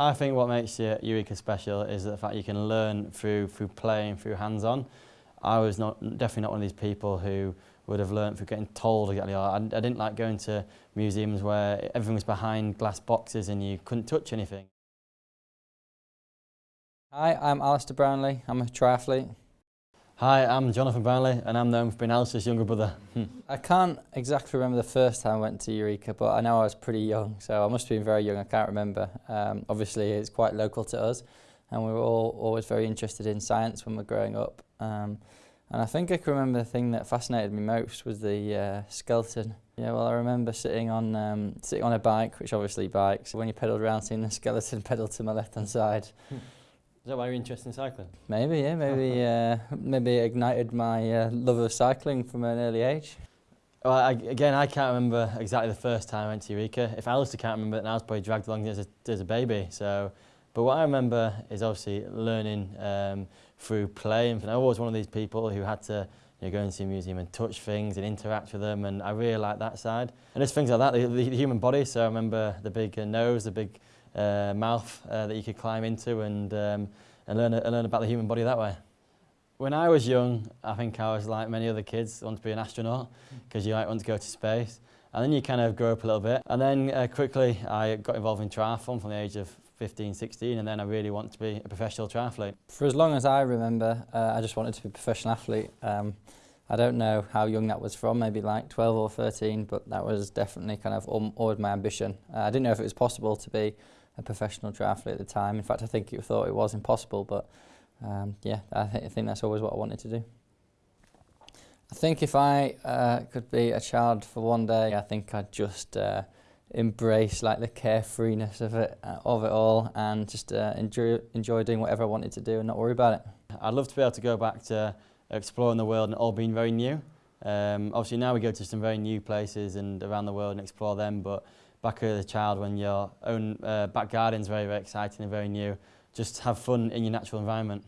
I think what makes Eureka special is the fact you can learn through, through playing, through hands-on. I was not, definitely not one of these people who would have learned through getting told exactly. I, I didn't like going to museums where everything was behind glass boxes and you couldn't touch anything. Hi, I'm Alistair Brownlee. I'm a triathlete. Hi, I'm Jonathan Brownlee and I'm known for being Alice's younger brother. I can't exactly remember the first time I went to Eureka, but I know I was pretty young, so I must have been very young, I can't remember. Um, obviously, it's quite local to us, and we were all always very interested in science when we were growing up. Um, and I think I can remember the thing that fascinated me most was the uh, skeleton. Yeah, well, I remember sitting on um, sitting on a bike, which obviously bikes. When you pedalled around, seeing the skeleton pedal to my left hand side. Is that why you're interested in cycling? Maybe, yeah, maybe uh, maybe ignited my uh, love of cycling from an early age. Well, I, again, I can't remember exactly the first time I went to Eureka. If Alistair can't remember then I was probably dragged along as a, as a baby. So, but what I remember is obviously learning um, through play. And I was one of these people who had to you know, go into a museum and touch things and interact with them, and I really like that side. And there's things like that, the, the human body. So I remember the big uh, nose, the big uh, mouth uh, that you could climb into and, um, and, learn, and learn about the human body that way. When I was young, I think I was like many other kids, want to be an astronaut mm. because you like want to go to space. And then you kind of grow up a little bit. And then uh, quickly I got involved in triathlon from the age of 15, 16, and then I really wanted to be a professional triathlete. For as long as I remember, uh, I just wanted to be a professional athlete. Um, I don't know how young that was from, maybe like 12 or 13, but that was definitely kind of always my ambition. Uh, I didn't know if it was possible to be a professional triathlete at the time. In fact, I think you thought it was impossible, but um, yeah, I, th I think that's always what I wanted to do. I think if I uh, could be a child for one day, I think I'd just uh, embrace like the carefreeness of it, uh, of it all, and just uh, enjoy enjoy doing whatever I wanted to do and not worry about it. I'd love to be able to go back to exploring the world and all being very new. Um, obviously now we go to some very new places and around the world and explore them, but back as a child when your own uh, back garden's very, very exciting and very new, just have fun in your natural environment.